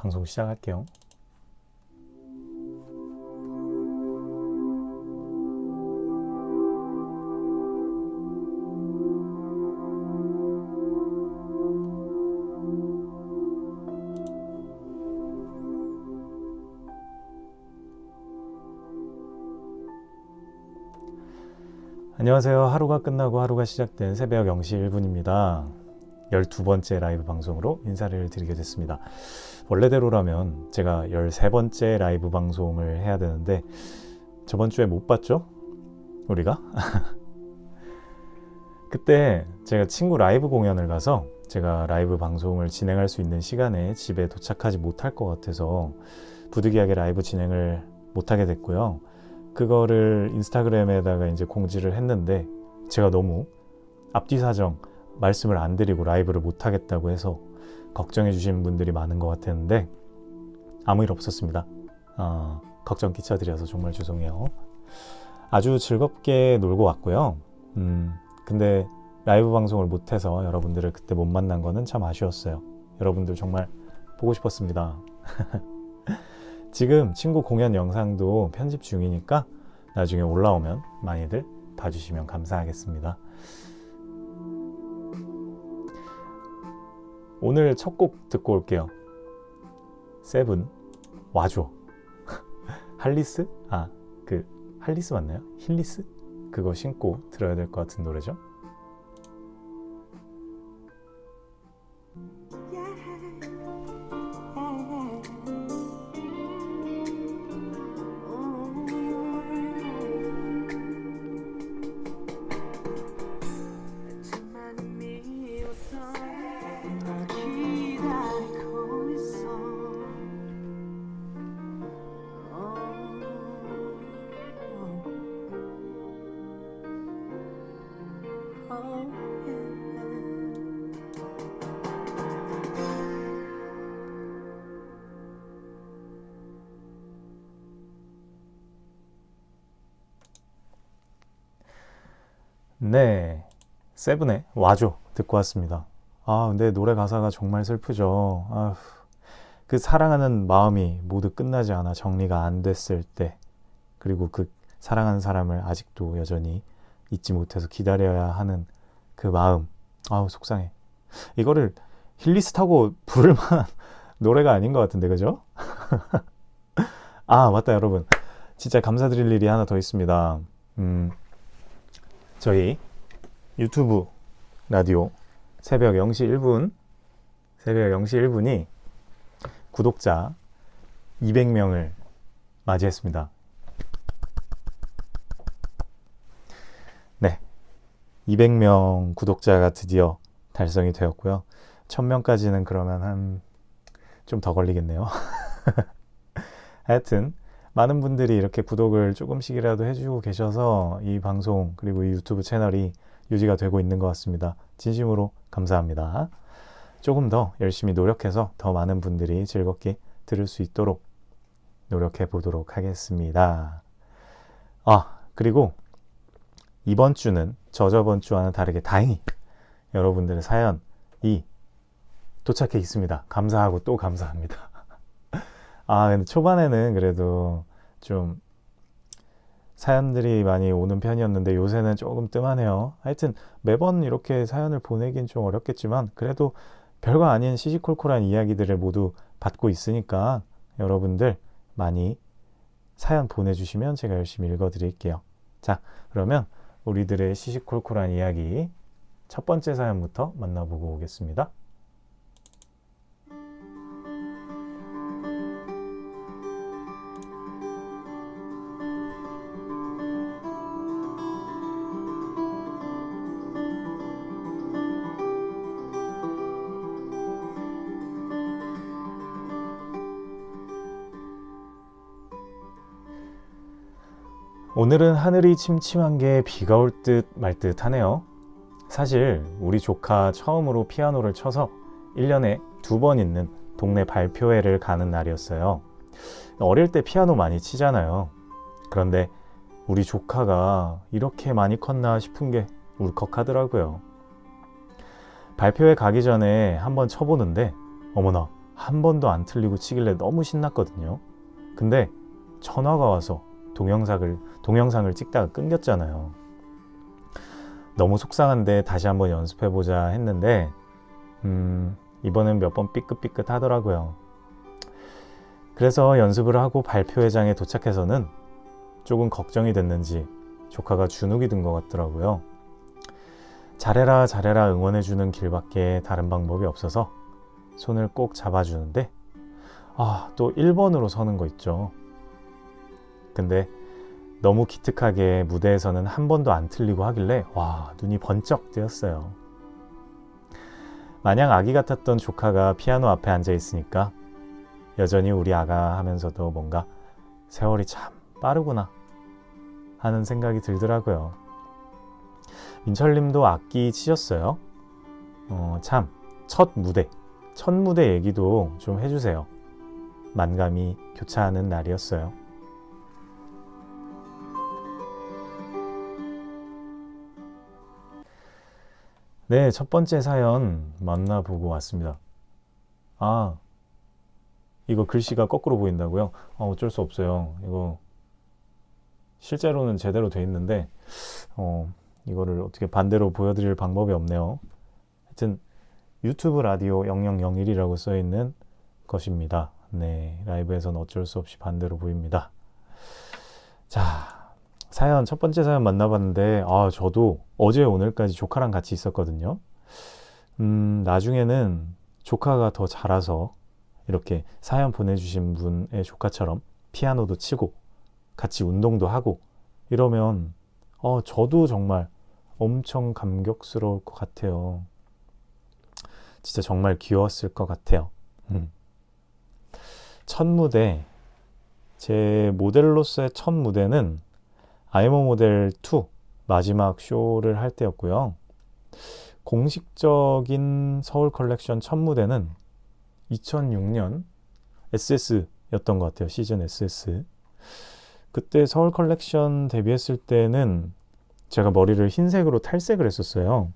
방송 시작할게요. 안녕하세요. 하루가 끝나고 하루가 시작된 새벽 0시 1분입니다. 12번째 라이브 방송으로 인사를 드리게 됐습니다. 원래대로라면 제가 13번째 라이브 방송을 해야 되는데 저번 주에 못 봤죠? 우리가? 그때 제가 친구 라이브 공연을 가서 제가 라이브 방송을 진행할 수 있는 시간에 집에 도착하지 못할 것 같아서 부득이하게 라이브 진행을 못하게 됐고요. 그거를 인스타그램에다가 이제 공지를 했는데 제가 너무 앞뒤 사정 말씀을 안 드리고 라이브를 못 하겠다고 해서 걱정해 주시는 분들이 많은 것 같았는데 아무 일 없었습니다. 어, 걱정 끼쳐드려서 정말 죄송해요. 아주 즐겁게 놀고 왔고요. 음, 근데 라이브 방송을 못해서 여러분들을 그때 못 만난 거는 참 아쉬웠어요. 여러분들 정말 보고 싶었습니다. 지금 친구 공연 영상도 편집 중이니까 나중에 올라오면 많이들 봐주시면 감사하겠습니다. 오늘 첫 곡 듣고 올게요. 세븐 와줘. 할리스? 아, 그 할리스 맞나요? 힐리스? 그거 신고 들어야 될 것 같은 노래죠. 세븐의 와줘 듣고 왔습니다. 아, 근데 노래 가사가 정말 슬프죠. 아휴, 그 사랑하는 마음이 모두 끝나지 않아 정리가 안 됐을 때, 그리고 그 사랑하는 사람을 아직도 여전히 잊지 못해서 기다려야 하는 그 마음. 아우, 속상해. 이거를 힐리스 타고 부를 만한 노래가 아닌 것 같은데, 그죠? 아, 맞다, 여러분. 진짜 감사드릴 일이 하나 더 있습니다. 음, 저희 유튜브 라디오 새벽 0시 1분 새벽 0시 1분이 구독자 200명을 맞이했습니다. 네. 200명 구독자가 드디어 달성이 되었고요. 1000명까지는 그러면 한 좀 더 걸리겠네요. 하여튼 많은 분들이 이렇게 구독을 조금씩이라도 해주고 계셔서 이 방송 그리고 이 유튜브 채널이 유지가 되고 있는 것 같습니다. 진심으로 감사합니다. 조금 더 열심히 노력해서 더 많은 분들이 즐겁게 들을 수 있도록 노력해 보도록 하겠습니다. 아, 그리고 이번 주는 저저번 주와는 다르게 다행히 여러분들의 사연이 도착해 있습니다. 감사하고 또 감사합니다. 아, 근데 초반에는 그래도 좀 사연들이 많이 오는 편이었는데 요새는 조금 뜸하네요. 하여튼 매번 이렇게 사연을 보내긴 좀 어렵겠지만 그래도 별거 아닌 시시콜콜한 이야기들을 모두 받고 있으니까 여러분들 많이 사연 보내주시면 제가 열심히 읽어드릴게요. 자, 그러면 우리들의 시시콜콜한 이야기 첫 번째 사연부터 만나보고 오겠습니다. 오늘은 하늘이 침침한 게 비가 올 듯 말 듯 하네요. 사실 우리 조카 처음으로 피아노를 쳐서 1년에 두 번 있는 동네 발표회를 가는 날이었어요. 어릴 때 피아노 많이 치잖아요. 그런데 우리 조카가 이렇게 많이 컸나 싶은 게 울컥하더라고요. 발표회 가기 전에 한번 쳐보는데 어머나 한 번도 안 틀리고 치길래 너무 신났거든요. 근데 전화가 와서 동영상을 동영상을 찍다가 끊겼잖아요. 너무 속상한데 다시 한번 연습해 보자 했는데 음, 이번엔 몇 번 삐끗삐끗 하더라고요. 그래서 연습을 하고 발표회장에 도착해서는 조금 걱정이 됐는지 조카가 주눅이 든 것 같더라고요. 잘해라 잘해라 응원해주는 길밖에 다른 방법이 없어서 손을 꼭 잡아주는데 아 또 1번으로 서는 거 있죠. 근데 너무 기특하게 무대에서는 한 번도 안 틀리고 하길래 와 눈이 번쩍 뜨였어요. 마냥 아기 같았던 조카가 피아노 앞에 앉아 있으니까 여전히 우리 아가 하면서도 뭔가 세월이 참 빠르구나 하는 생각이 들더라고요. 민철님도 악기 치셨어요? 어, 참, 첫 무대, 첫 무대 얘기도 좀 해주세요. 만감이 교차하는 날이었어요. 네, 첫 번째 사연 만나보고 왔습니다. 아, 이거 글씨가 거꾸로 보인다고요? 아, 어쩔 수 없어요. 이거 실제로는 제대로 돼 있는데, 어, 이거를 어떻게 반대로 보여드릴 방법이 없네요. 하여튼 유튜브 라디오 0001이라고 써 있는 것입니다. 네, 라이브에서는 어쩔 수 없이 반대로 보입니다. 자, 사연 첫 번째 사연 만나봤는데 아 저도 어제 오늘까지 조카랑 같이 있었거든요. 음 나중에는 조카가 더 자라서 이렇게 사연 보내주신 분의 조카처럼 피아노도 치고 같이 운동도 하고 이러면 어 저도 정말 엄청 감격스러울 것 같아요. 진짜 정말 귀여웠을 것 같아요. 음. 첫 무대 제 모델로서의 첫 무대는 I am a model 2 마지막 쇼를 할 때였고요. 공식적인 서울 컬렉션 첫 무대는 2006년 SS였던 것 같아요. 시즌 SS. 그때 서울 컬렉션 데뷔했을 때는 제가 머리를 흰색으로 탈색을 했었어요.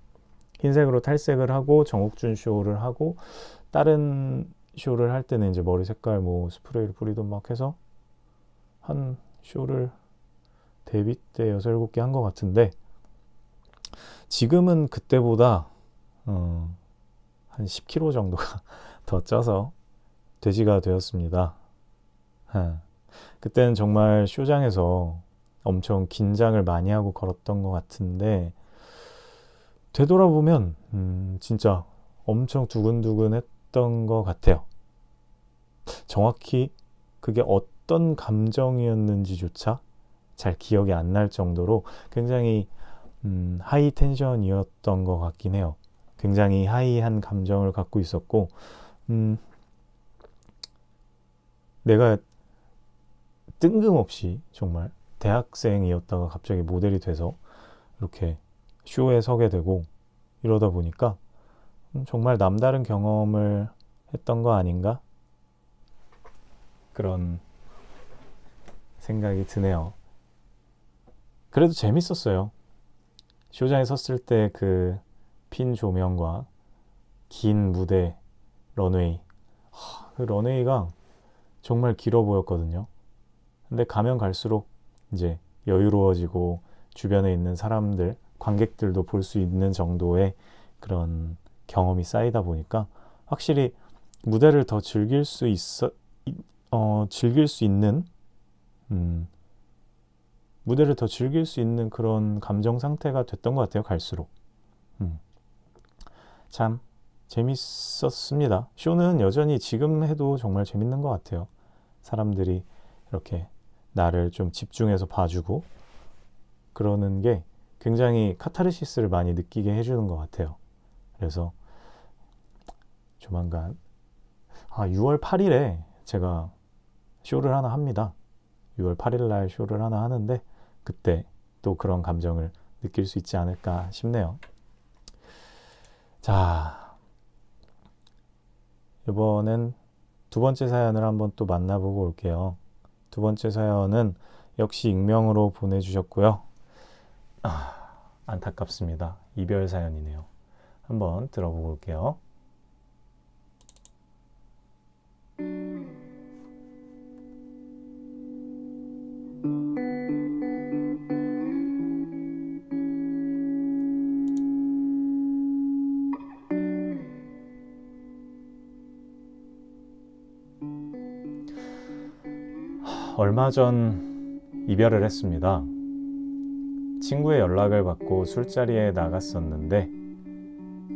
흰색으로 탈색을 하고 정욱준 쇼를 하고 다른 쇼를 할 때는 이제 머리 색깔 뭐 스프레이를 뿌리던 막 해서 한 쇼를 데뷔 때 6, 7개 한 것 같은데 지금은 그때보다 어, 한 10kg 정도가 더 쪄서 돼지가 되었습니다. 예. 그때는 정말 쇼장에서 엄청 긴장을 많이 하고 걸었던 것 같은데 되돌아보면 음, 진짜 엄청 두근두근 했던 것 같아요. 정확히 그게 어떤 감정이었는지조차 잘 기억이 안 날 정도로 굉장히 음, 하이 텐션이었던 것 같긴 해요. 굉장히 하이한 감정을 갖고 있었고, 음, 내가 뜬금없이 정말 대학생이었다가 갑자기 모델이 돼서 이렇게 쇼에 서게 되고 이러다 보니까 음, 정말 남다른 경험을 했던 거 아닌가? 그런 생각이 드네요. 그래도 재밌었어요. 쇼장에 섰을 때 그 핀 조명과 긴 무대 런웨이. 하, 그 런웨이가 정말 길어 보였거든요. 근데 가면 갈수록 이제 여유로워지고 주변에 있는 사람들, 관객들도 볼 수 있는 정도의 그런 경험이 쌓이다 보니까 확실히 무대를 더 즐길 수 있어, 어, 즐길 수 있는, 음, 무대를 더 즐길 수 있는 그런 감정 상태가 됐던 것 같아요. 갈수록. 음. 참 재밌었습니다. 쇼는 여전히 지금 해도 정말 재밌는 것 같아요. 사람들이 이렇게 나를 좀 집중해서 봐주고 그러는 게 굉장히 카타르시스를 많이 느끼게 해주는 것 같아요. 그래서 조만간 아 6월 8일에 제가 쇼를 하나 합니다. 6월 8일 날 쇼를 하나 하는데 그때 또 그런 감정을 느낄 수 있지 않을까 싶네요. 자, 이번엔 두 번째 사연을 한번 또 만나보고 올게요. 두 번째 사연은 역시 익명으로 보내주셨고요. 아, 안타깝습니다. 이별 사연이네요. 한번 들어보고 올게요. 얼마 전 이별을 했습니다. 친구의 연락을 받고 술자리에 나갔었는데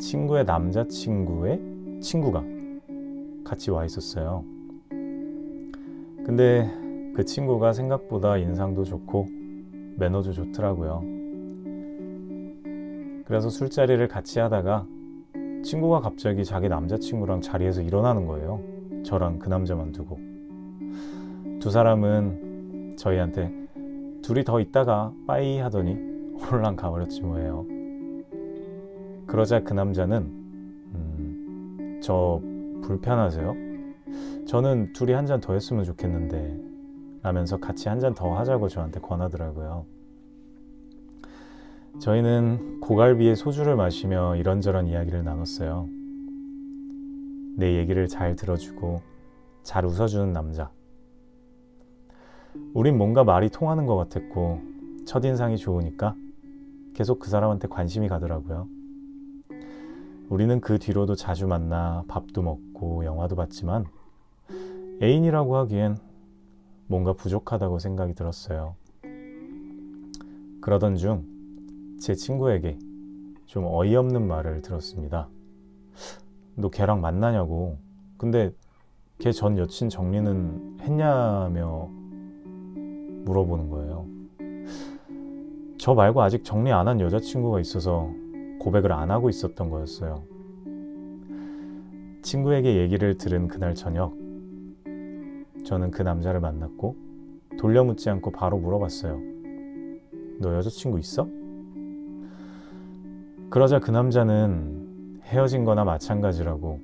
친구의 남자친구의 친구가 같이 와 있었어요. 근데 그 친구가 생각보다 인상도 좋고 매너도 좋더라고요. 그래서 술자리를 같이 하다가 친구가 갑자기 자기 남자친구랑 자리에서 일어나는 거예요. 저랑 그 남자만 두고. 두 사람은 저희한테 둘이 더 있다가 빠이 하더니 홀랑 가버렸지 뭐예요. 그러자 그 남자는 음, 저 불편하세요? 저는 둘이 한 잔 더 했으면 좋겠는데 라면서 같이 한 잔 더 하자고 저한테 권하더라고요. 저희는 고갈비에 소주를 마시며 이런저런 이야기를 나눴어요. 내 얘기를 잘 들어주고 잘 웃어주는 남자. 우린 뭔가 말이 통하는 것 같았고 첫인상이 좋으니까 계속 그 사람한테 관심이 가더라고요. 우리는 그 뒤로도 자주 만나 밥도 먹고 영화도 봤지만 애인이라고 하기엔 뭔가 부족하다고 생각이 들었어요. 그러던 중 제 친구에게 좀 어이없는 말을 들었습니다. 너 걔랑 만나냐고. 근데 걔 전 여친 정리는 했냐며 물어보는 거예요. 저 말고 아직 정리 안 한 여자친구가 있어서 고백을 안 하고 있었던 거였어요. 친구에게 얘기를 들은 그날 저녁, 저는 그 남자를 만났고 돌려묻지 않고 바로 물어봤어요. 너 여자친구 있어? 그러자 그 남자는 헤어진 거나 마찬가지라고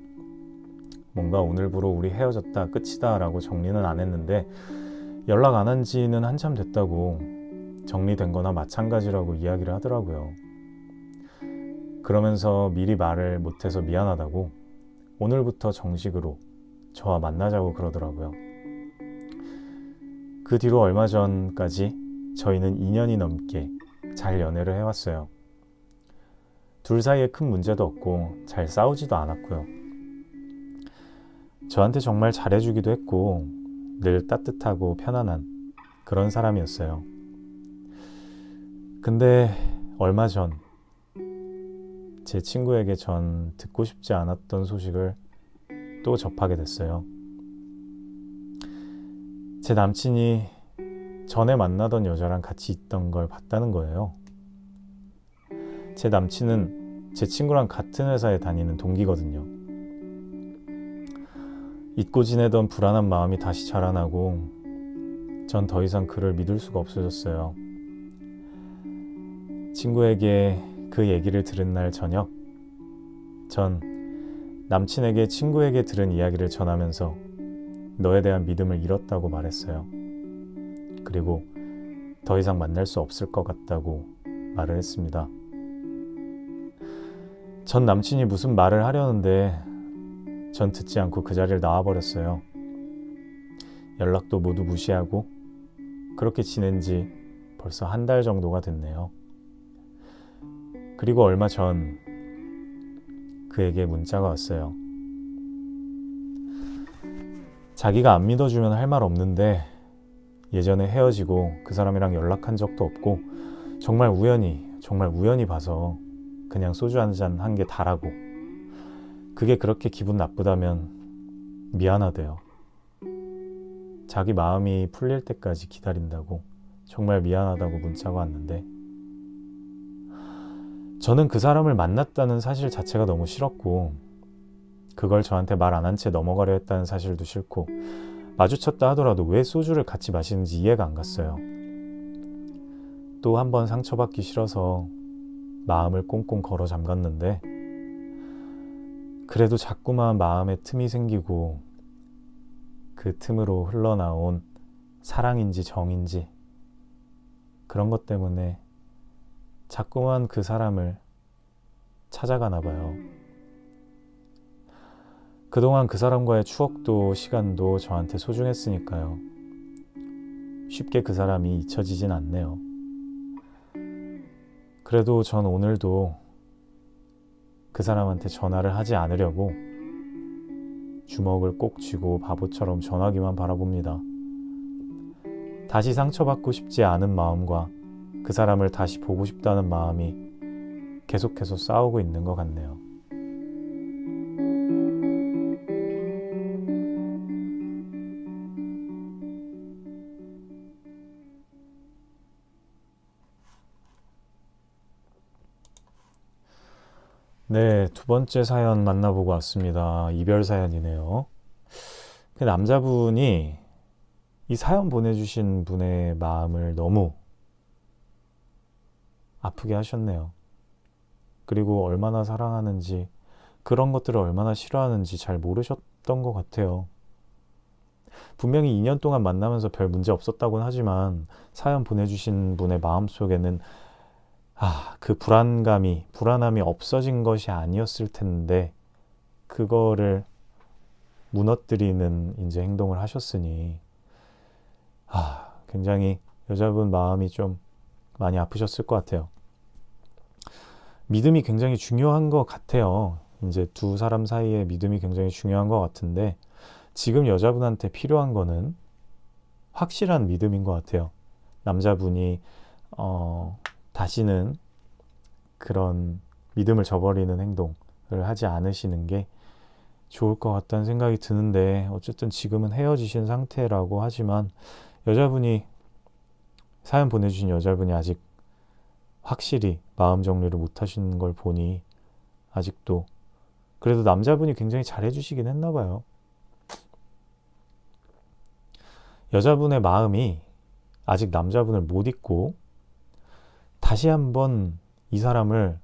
뭔가 오늘부로 우리 헤어졌다 끝이다 라고 정리는 안 했는데 연락 안 한 지는 한참 됐다고 정리된 거나 마찬가지라고 이야기를 하더라고요. 그러면서 미리 말을 못해서 미안하다고 오늘부터 정식으로 저와 만나자고 그러더라고요. 그 뒤로 얼마 전까지 저희는 2년이 넘게 잘 연애를 해왔어요. 둘 사이에 큰 문제도 없고 잘 싸우지도 않았고요. 저한테 정말 잘해주기도 했고 늘 따뜻하고 편안한 그런 사람이었어요. 근데 얼마 전 제 친구에게 전 듣고 싶지 않았던 소식을 또 접하게 됐어요. 제 남친이 전에 만나던 여자랑 같이 있던 걸 봤다는 거예요. 제 남친은 제 친구랑 같은 회사에 다니는 동기거든요. 잊고 지내던 불안한 마음이 다시 자라나고 전 더 이상 그를 믿을 수가 없어졌어요. 친구에게 그 얘기를 들은 날 저녁, 전 남친에게 친구에게 들은 이야기를 전하면서 너에 대한 믿음을 잃었다고 말했어요. 그리고 더 이상 만날 수 없을 것 같다고 말을 했습니다. 전 남친이 무슨 말을 하려는데 전 듣지 않고 그 자리를 나와버렸어요. 연락도 모두 무시하고 그렇게 지낸 지 벌써 한 달 정도가 됐네요. 그리고 얼마 전 그에게 문자가 왔어요. 자기가 안 믿어주면 할 말 없는데 예전에 헤어지고 그 사람이랑 연락한 적도 없고 정말 우연히 정말 우연히 봐서 그냥 소주 한 잔 한 게 다라고 그게 그렇게 기분 나쁘다면 미안하대요. 자기 마음이 풀릴 때까지 기다린다고 정말 미안하다고 문자가 왔는데 저는 그 사람을 만났다는 사실 자체가 너무 싫었고 그걸 저한테 말 안 한 채 넘어가려 했다는 사실도 싫고 마주쳤다 하더라도 왜 소주를 같이 마시는지 이해가 안 갔어요. 또 한 번 상처받기 싫어서 마음을 꽁꽁 걸어 잠갔는데 그래도 자꾸만 마음에 틈이 생기고 그 틈으로 흘러나온 사랑인지 정인지 그런 것 때문에 자꾸만 그 사람을 찾아가나 봐요. 그동안 그 사람과의 추억도 시간도 저한테 소중했으니까요. 쉽게 그 사람이 잊혀지진 않네요. 그래도 전 오늘도 그 사람한테 전화를 하지 않으려고 주먹을 꼭 쥐고 바보처럼 전화기만 바라봅니다. 다시 상처받고 싶지 않은 마음과 그 사람을 다시 보고 싶다는 마음이 계속해서 싸우고 있는 것 같네요. 네, 두 번째 사연 만나보고 왔습니다. 이별 사연이네요. 그 남자분이 이 사연 보내주신 분의 마음을 너무 아프게 하셨네요. 그리고 얼마나 사랑하는지, 그런 것들을 얼마나 싫어하는지 잘 모르셨던 것 같아요. 분명히 2년 동안 만나면서 별 문제 없었다고는 하지만 사연 보내주신 분의 마음 속에는 아, 그 불안감이, 불안함이 없어진 것이 아니었을 텐데, 그거를 무너뜨리는 이제 행동을 하셨으니, 아, 굉장히 여자분 마음이 좀 많이 아프셨을 것 같아요. 믿음이 굉장히 중요한 것 같아요. 이제 두 사람 사이에 믿음이 굉장히 중요한 것 같은데, 지금 여자분한테 필요한 거는 확실한 믿음인 것 같아요. 남자분이, 어, 다시는 그런 믿음을 저버리는 행동을 하지 않으시는 게 좋을 것 같다는 생각이 드는데 어쨌든 지금은 헤어지신 상태라고 하지만 여자분이 사연 보내주신 여자분이 아직 확실히 마음 정리를 못 하시는 걸 보니 아직도 그래도 남자분이 굉장히 잘해주시긴 했나 봐요. 여자분의 마음이 아직 남자분을 못 잊고 다시 한번 이 사람을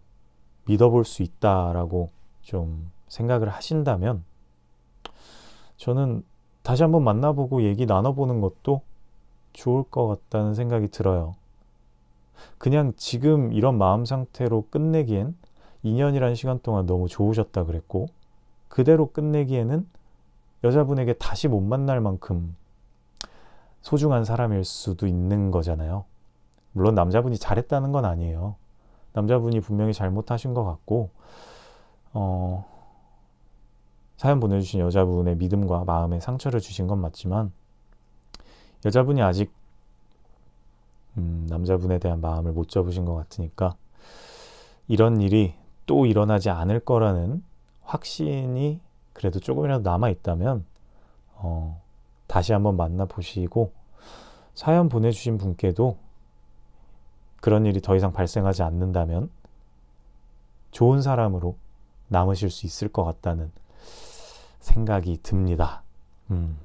믿어볼 수 있다라고 좀 생각을 하신다면 저는 다시 한번 만나보고 얘기 나눠보는 것도 좋을 것 같다는 생각이 들어요. 그냥 지금 이런 마음 상태로 끝내기엔 2년이라는 시간 동안 너무 좋으셨다 그랬고 그대로 끝내기에는 여자분에게 다시 못 만날 만큼 소중한 사람일 수도 있는 거잖아요. 물론 남자분이 잘했다는 건 아니에요. 남자분이 분명히 잘못하신 것 같고, 어, 사연 보내주신 여자분의 믿음과 마음에 상처를 주신 건 맞지만, 여자분이 아직, 음, 남자분에 대한 마음을 못 접으신 것 같으니까, 이런 일이 또 일어나지 않을 거라는 확신이 그래도 조금이라도 남아있다면, 어, 다시 한번 만나보시고, 사연 보내주신 분께도 그런 일이 더 이상 발생하지 않는다면 좋은 사람으로 남으실 수 있을 것 같다는 생각이 듭니다. 음.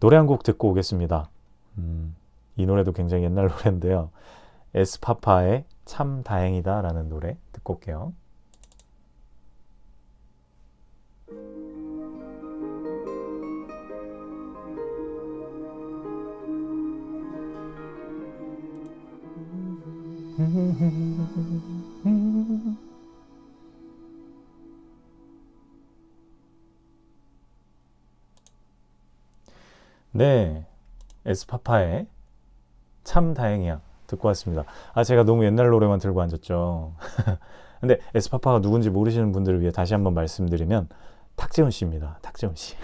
노래 한 곡 듣고 오겠습니다. 음, 이 노래도 굉장히 옛날 노래인데요. 에스파파의 참 다행이다 라는 노래 듣고 올게요. 네, 에스파파의 참 다행이야 듣고 왔습니다. 아 제가 너무 옛날 노래만 들고 앉았죠. 근데 에스파파가 누군지 모르시는 분들을 위해 다시 한번 말씀드리면 탁재훈 씨입니다. 탁재훈 씨.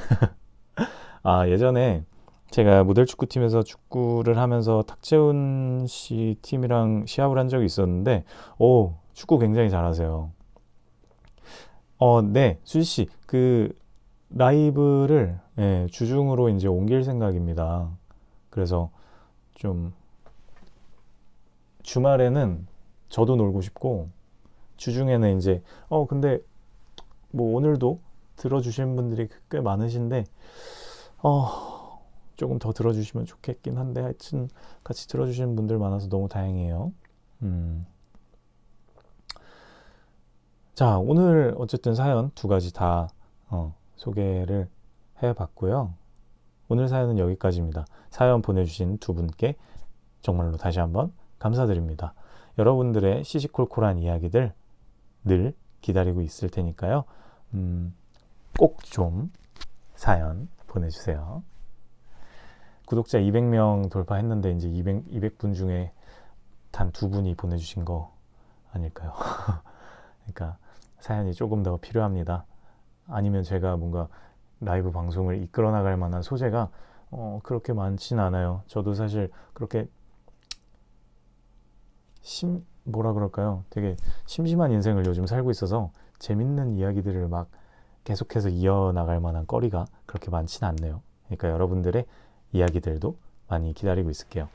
아 예전에 제가 모델 축구팀에서 축구를 하면서 탁재훈 씨 팀이랑 시합을 한 적이 있었는데, 오, 축구 굉장히 잘하세요. 어, 네, 수지 씨, 그 라이브를 예, 주중으로 이제 옮길 생각입니다. 그래서 좀 주말에는 저도 놀고 싶고 주중에는 이제 어 근데 뭐 오늘도 들어주신 분들이 꽤 많으신데 어 조금 더 들어주시면 좋겠긴 한데 하여튼 같이 들어주시는 분들 많아서 너무 다행이에요. 음. 자, 오늘 어쨌든 사연 두 가지 다 어, 소개를 해봤고요. 오늘 사연은 여기까지입니다. 사연 보내주신 두 분께 정말로 다시 한번 감사드립니다. 여러분들의 시시콜콜한 이야기들 늘 기다리고 있을 테니까요. 음, 꼭 좀 사연 보내주세요. 구독자 200명 돌파했는데 이제 200, 200분 중에 단 두 분이 보내주신 거 아닐까요? 그러니까 사연이 조금 더 필요합니다. 아니면 제가 뭔가 라이브 방송을 이끌어 나갈 만한 소재가 어, 그렇게 많진 않아요. 저도 사실 그렇게 심 뭐라 그럴까요? 되게 심심한 인생을 요즘 살고 있어서 재밌는 이야기들을 막 계속해서 이어나갈 만한 거리가 그렇게 많진 않네요. 그러니까 여러분들의 이야기들도 많이 기다리고 있을게요.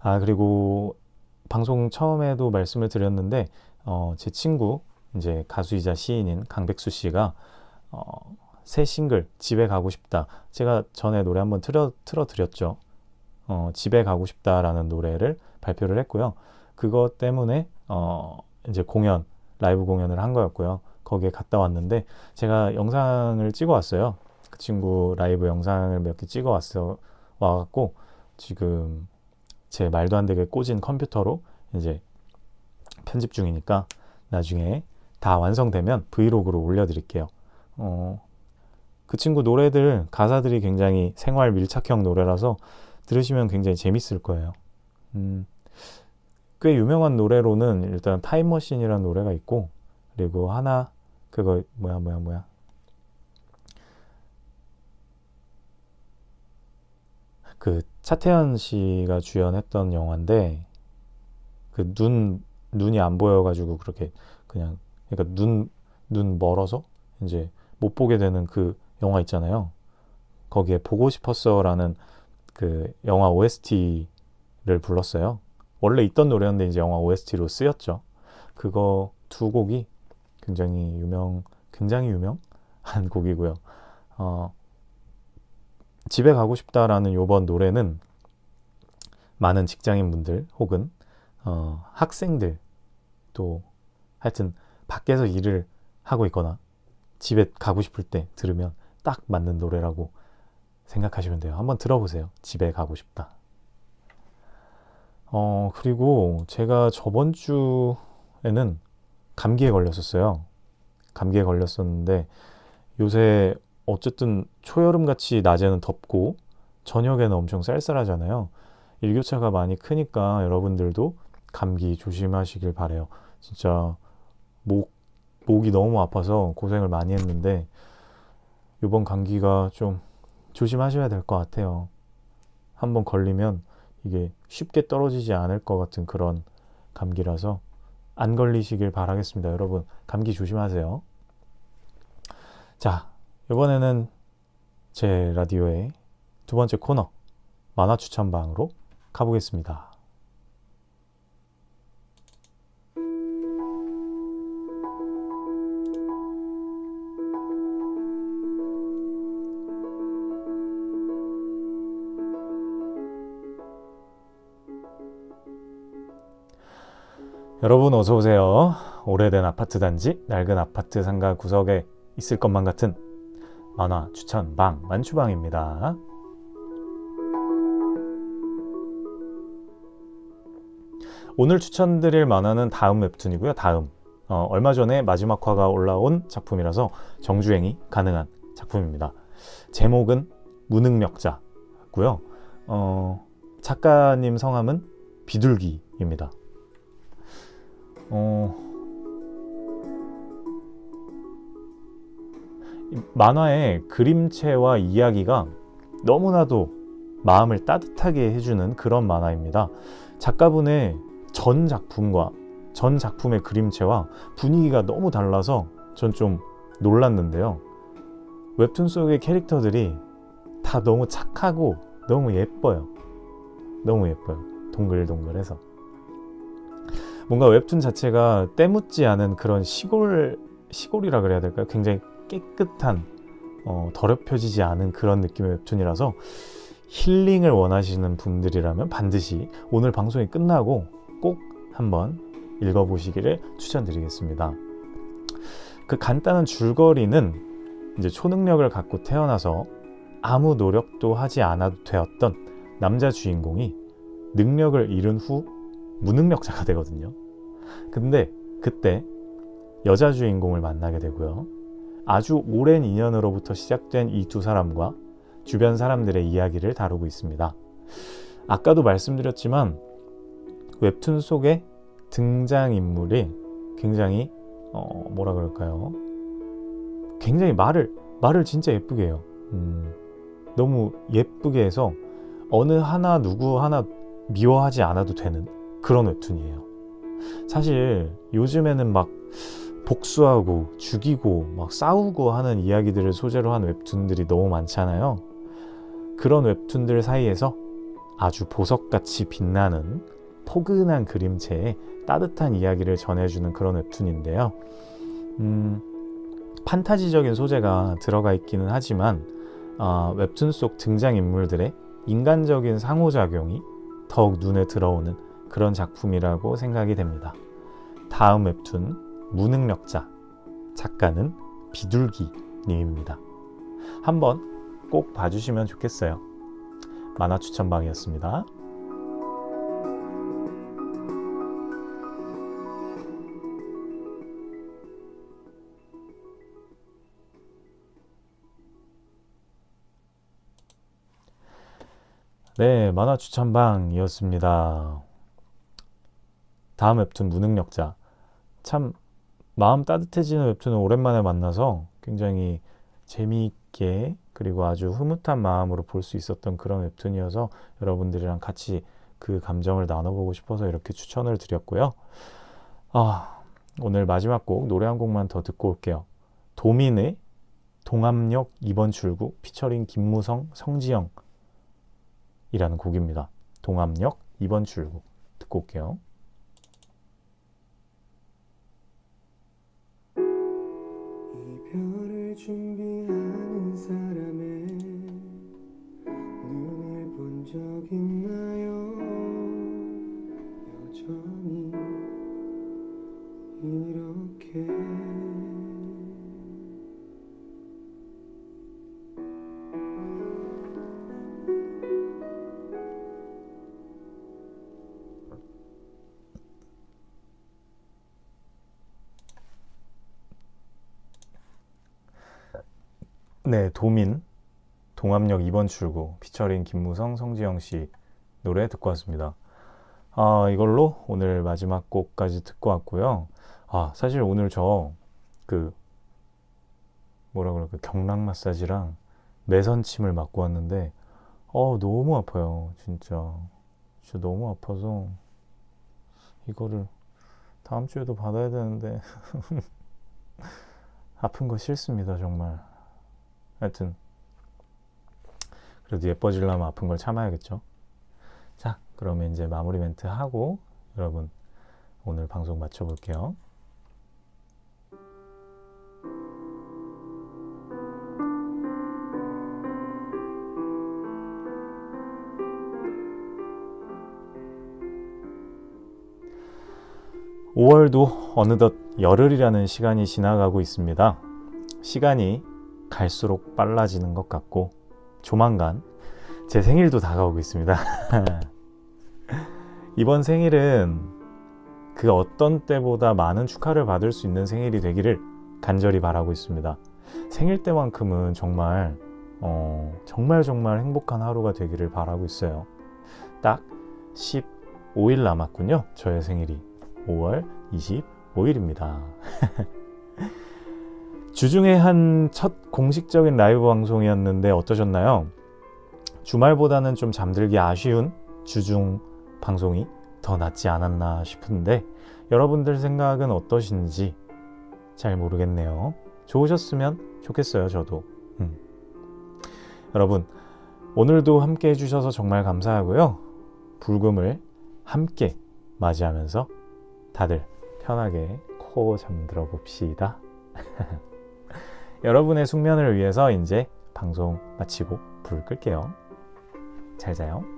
아 그리고 방송 처음에도 말씀을 드렸는데 어, 제 친구 이제 가수이자 시인인 강백수 씨가 어, 새 싱글 집에 가고 싶다 제가 전에 노래 한번 틀어 틀어 드렸죠. 어, 집에 가고 싶다라는 노래를 발표를 했고요. 그것 때문에 어, 이제 공연 라이브 공연을 한 거였고요. 거기에 갔다 왔는데 제가 영상을 찍어 왔어요. 그 친구 라이브 영상을 몇 개 찍어 왔어 와갖고 지금 제 말도 안 되게 꼬진 컴퓨터로 이제 편집 중이니까 나중에 다 완성되면 브이로그로 올려드릴게요. 어, 그 친구 노래들 가사들이 굉장히 생활 밀착형 노래라서 들으시면 굉장히 재밌을 거예요. 음, 꽤 유명한 노래로는 일단 타임머신이라는 노래가 있고 그리고 하나 그거 뭐야 뭐야 뭐야 그 차태현 씨가 주연했던 영화인데 그 눈 눈이 안 보여가지고 그렇게 그냥 그러니까 눈 눈 멀어서 이제 못 보게 되는 그 영화 있잖아요. 거기에 보고 싶었어라는 그 영화 OST를 불렀어요. 원래 있던 노래였는데 이제 영화 OST로 쓰였죠. 그거 두 곡이 굉장히 유명, 굉장히 유명한 곡이고요. 어, 집에 가고 싶다라는 요번 노래는 많은 직장인분들 혹은 어, 학생들 또 하여튼 밖에서 일을 하고 있거나 집에 가고 싶을 때 들으면 딱 맞는 노래라고 생각하시면 돼요. 한번 들어보세요. 집에 가고 싶다. 어, 그리고 제가 저번 주에는 감기에 걸렸었어요. 감기에 걸렸었는데 요새 어쨌든 초여름 같이 낮에는 덥고 저녁에는 엄청 쌀쌀하잖아요. 일교차가 많이 크니까 여러분들도 감기 조심하시길 바래요. 진짜 목 목이 너무 아파서 고생을 많이 했는데 이번 감기가 좀 조심하셔야 될 것 같아요. 한번 걸리면 이게 쉽게 떨어지지 않을 것 같은 그런 감기라서 안 걸리시길 바라겠습니다. 여러분 감기 조심하세요. 자 이번에는 제 라디오의 두 번째 코너 만화 추천방으로 가보겠습니다. 여러분 어서 오세요. 오래된 아파트 단지, 낡은 아파트 상가 구석에 있을 것만 같은 만화 추천 방 만추방입니다. 오늘 추천드릴 만화는 다음 웹툰이고요. 다음 어, 얼마 전에 마지막 화가 올라온 작품이라서 정주행이 가능한 작품입니다. 제목은 무능력자고요. 어, 작가님 성함은 비둘기입니다. 어... 만화의 그림체와 이야기가 너무나도 마음을 따뜻하게 해주는 그런 만화입니다. 작가분의 전 작품과 전 작품의 그림체와 분위기가 너무 달라서 전 좀 놀랐는데요. 웹툰 속의 캐릭터들이 다 너무 착하고 너무 예뻐요. 너무 예뻐요. 동글동글해서. 뭔가 웹툰 자체가 때묻지 않은 그런 시골 시골이라 그래야 될까요? 굉장히 깨끗한 어, 더럽혀지지 않은 그런 느낌의 웹툰이라서 힐링을 원하시는 분들이라면 반드시 오늘 방송이 끝나고 꼭 한번 읽어보시기를 추천드리겠습니다. 그 간단한 줄거리는 이제 초능력을 갖고 태어나서 아무 노력도 하지 않아도 되었던 남자 주인공이 능력을 잃은 후 무능력자가 되거든요. 근데 그때 여자 주인공을 만나게 되고요. 아주 오랜 인연으로부터 시작된 이 두 사람과 주변 사람들의 이야기를 다루고 있습니다. 아까도 말씀드렸지만 웹툰 속의 등장인물이 굉장히 어, 뭐라 그럴까요? 굉장히 말을 말을 진짜 예쁘게 해요. 음, 너무 예쁘게 해서 어느 하나 누구 하나 미워하지 않아도 되는 그런 웹툰이에요. 사실 요즘에는 막 복수하고 죽이고 막 싸우고 하는 이야기들을 소재로 한 웹툰들이 너무 많잖아요. 그런 웹툰들 사이에서 아주 보석같이 빛나는 포근한 그림체에 따뜻한 이야기를 전해주는 그런 웹툰인데요. 음, 판타지적인 소재가 들어가 있기는 하지만 어, 웹툰 속 등장인물들의 인간적인 상호작용이 더욱 눈에 들어오는 그런 작품이라고 생각이 됩니다. 다음 웹툰 무능력자 작가는 비둘기 님입니다. 한번 꼭 봐주시면 좋겠어요. 만화 추천방이었습니다. 네, 만화 추천방이었습니다. 다음 웹툰 무능력자. 참 마음 따뜻해지는 웹툰을 오랜만에 만나서 굉장히 재미있게 그리고 아주 흐뭇한 마음으로 볼 수 있었던 그런 웹툰이어서 여러분들이랑 같이 그 감정을 나눠보고 싶어서 이렇게 추천을 드렸고요. 아, 오늘 마지막 곡 노래 한 곡만 더 듣고 올게요. 도민의 동암역 2번 출구 피처링 김무성, 성지영 이라는 곡입니다. 동암역 2번 출구 듣고 올게요. 별을 준비하는 사람의 눈을 본 적 있나요? 여전히 이렇게 네, 도민 동암역 2번 출구 피처링 김무성, 성지영 씨 노래 듣고 왔습니다. 아, 이걸로 오늘 마지막 곡까지 듣고 왔고요. 아, 사실 오늘 저 그 뭐라 그럴까 경락 마사지랑 매선침을 맞고 왔는데 어, 너무 아파요. 진짜. 진짜 너무 아파서 이거를 다음 주에도 받아야 되는데 아픈 거 싫습니다, 정말. 하여튼 그래도 예뻐지려면 아픈 걸 참아야겠죠. 자, 그러면 이제 마무리 멘트 하고 여러분 오늘 방송 마쳐 볼게요. (5월도) 어느덧 열흘이라는 시간이 지나가고 있습니다. 시간이 갈수록 빨라지는 것 같고 조만간 제 생일도 다가오고 있습니다. 이번 생일은 그 어떤 때보다 많은 축하를 받을 수 있는 생일이 되기를 간절히 바라고 있습니다. 생일 때만큼은 정말 어, 정말 정말 행복한 하루가 되기를 바라고 있어요. 딱 15일 남았군요. 저의 생일이 5월 25일입니다. 주중에 한 첫 공식적인 라이브 방송이었는데 어떠셨나요? 주말보다는 좀 잠들기 아쉬운 주중 방송이 더 낫지 않았나 싶은데 여러분들 생각은 어떠신지 잘 모르겠네요. 좋으셨으면 좋겠어요, 저도. 음. 여러분, 오늘도 함께 해주셔서 정말 감사하고요. 불금을 함께 맞이하면서 다들 편하게 코 잠들어 봅시다. 여러분의 숙면을 위해서 이제 방송 마치고 불 끌게요. 잘 자요.